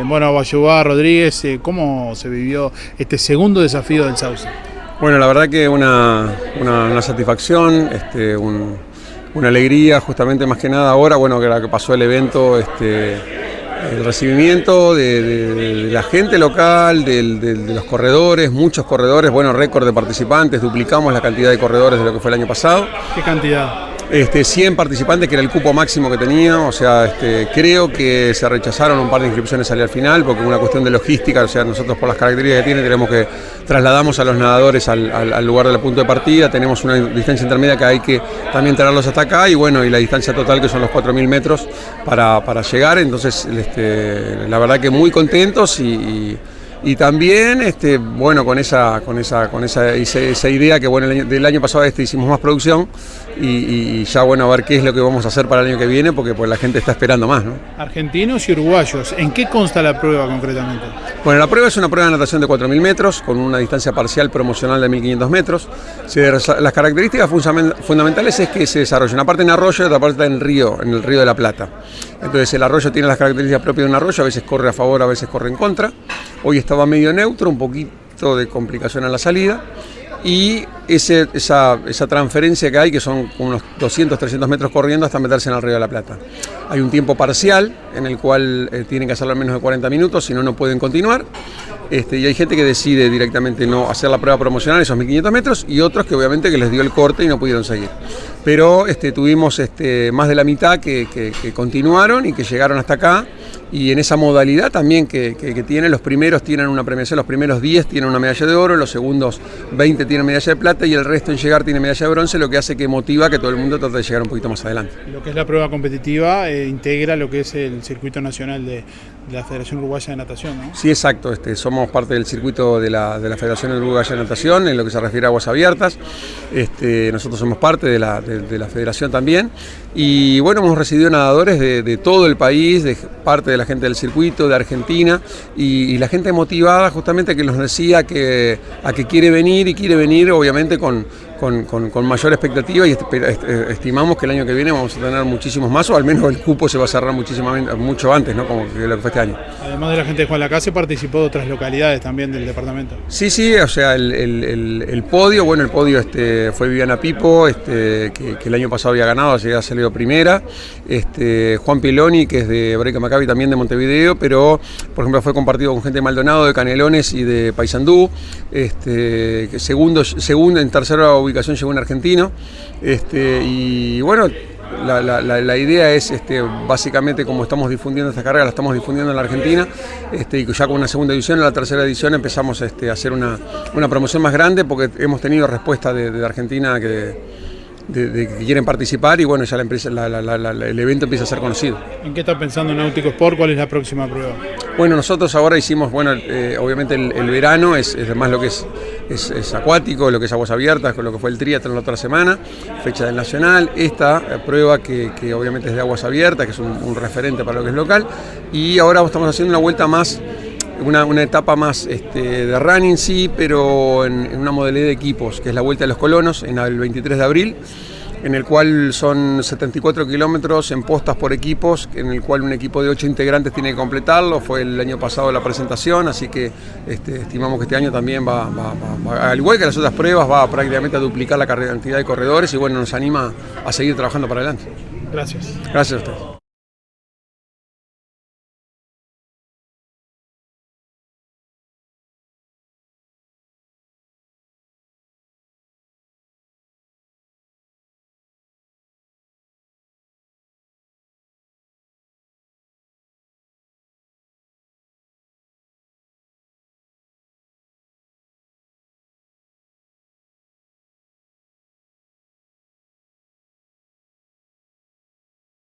Bien, bueno, Bayubá, Rodríguez, eh, ¿cómo se vivió este segundo desafío del Sauce? Bueno, la verdad que una, una, satisfacción, este, una alegría, justamente más que nada ahora, bueno, que la que pasó el evento, este, el recibimiento de, la gente local, de, los corredores, muchos corredores, bueno, récord de participantes, duplicamos la cantidad de corredores de lo que fue el año pasado. ¿Qué cantidad? Este, 100 participantes, que era el cupo máximo que tenía, o sea, este, creo que se rechazaron un par de inscripciones al final, porque una cuestión de logística, o sea, nosotros por las características que tiene tenemos que trasladamos a los nadadores al, lugar del punto de partida, tenemos una distancia intermedia que hay que también traerlos hasta acá, y bueno, y la distancia total que son los 4.000 metros para, llegar, entonces, este, la verdad que muy contentos y también, este, bueno, con esa, con esa, con esa, esa idea que bueno, del año pasado este hicimos más producción y, ya bueno, a ver qué es lo que vamos a hacer para el año que viene, porque pues la gente está esperando más, ¿no? Argentinos y uruguayos, ¿en qué consta la prueba concretamente? Bueno, la prueba es una prueba de natación de 4.000 metros, con una distancia parcial promocional de 1.500 metros. las características fundamentales es que se desarrolla una parte en arroyo y otra parte en río, en el río de la Plata. Entonces el arroyo tiene las características propias de un arroyo, a veces corre a favor, a veces corre en contra. Hoy estaba medio neutro, un poquito de complicación a la salida. Y esa, esa, transferencia que hay, que son unos 200, 300 metros corriendo hasta meterse en el Río de la Plata. Hay un tiempo parcial en el cual eh, tienen que hacerlo al menos de 40 minutos, si no, no pueden continuar. Este, y hay gente que decide directamente no hacer la prueba promocional, esos 1500 metros, y otros que obviamente que les dio el corte y no pudieron seguir. Pero este, tuvimos este, más de la mitad que, que continuaron y que llegaron hasta acá y en esa modalidad también que, que, tienen, los primeros tienen una premiación, los primeros 10 tienen una medalla de oro, los segundos 20 tienen medalla de plata y el resto en llegar tiene medalla de bronce, lo que hace que motiva que todo el mundo trate de llegar un poquito más adelante. Lo que es la prueba competitiva eh, integra lo que es el circuito nacional de, la Federación Uruguaya de Natación, ¿no? Sí, exacto, este, somos parte del circuito de la, de la, Federación Uruguaya de Natación en lo que se refiere a aguas abiertas, este, nosotros somos parte de la, de, la federación también y bueno, hemos recibido nadadores de, todo el país, de parte de la gente del circuito, de Argentina, y, la gente motivada justamente que nos decía que, a que quiere venir y quiere venir obviamente con, con, mayor expectativa y estimamos que el año que viene vamos a tener muchísimos más o al menos el cupo se va a cerrar muchísimo, mucho antes, ¿no? como lo que fue este año. Además de la gente de Juan Lacase participó de otras localidades también del departamento. Sí, sí, o sea, el, podio, bueno, el podio este, fue Viviana Pipo, este, que, el año pasado había ganado, así ha salido primera, este, Juan Piloni, que es de Breca Maccabi también de Montevideo, pero por ejemplo fue compartido con gente de Maldonado, de Canelones y de Paysandú, este, segundo, segundo en tercera ubicación llegó un argentino. Este, y bueno, la, idea es este, básicamente como estamos difundiendo esta carrera, la estamos difundiendo en la Argentina este, y ya con una segunda edición, en la tercera edición empezamos este, a hacer una, promoción más grande porque hemos tenido respuesta de Argentina que de, que quieren participar y bueno, ya la empresa, el evento empieza a ser conocido. ¿En qué está pensando Náutico Sport? ¿Cuál es la próxima prueba? Bueno, nosotros ahora hicimos, bueno, eh, obviamente el, verano es, es, más lo que es, es, acuático, lo que es aguas abiertas, con lo que fue el triatlón la otra semana, fecha del Nacional, esta prueba que, obviamente es de aguas abiertas, que es un referente para lo que es local, y ahora estamos haciendo una vuelta más una, etapa más este, de running, sí, pero en, una modalidad de equipos, que es la Vuelta de los Colonos, en el 23 de abril, en el cual son 74 kilómetros en postas por equipos, en el cual un equipo de 8 integrantes tiene que completarlo, fue el año pasado la presentación, así que este, estimamos que este año también va, al igual que las otras pruebas, va prácticamente a duplicar la cantidad de corredores y bueno, nos anima a seguir trabajando para adelante. Gracias. Gracias a ustedes.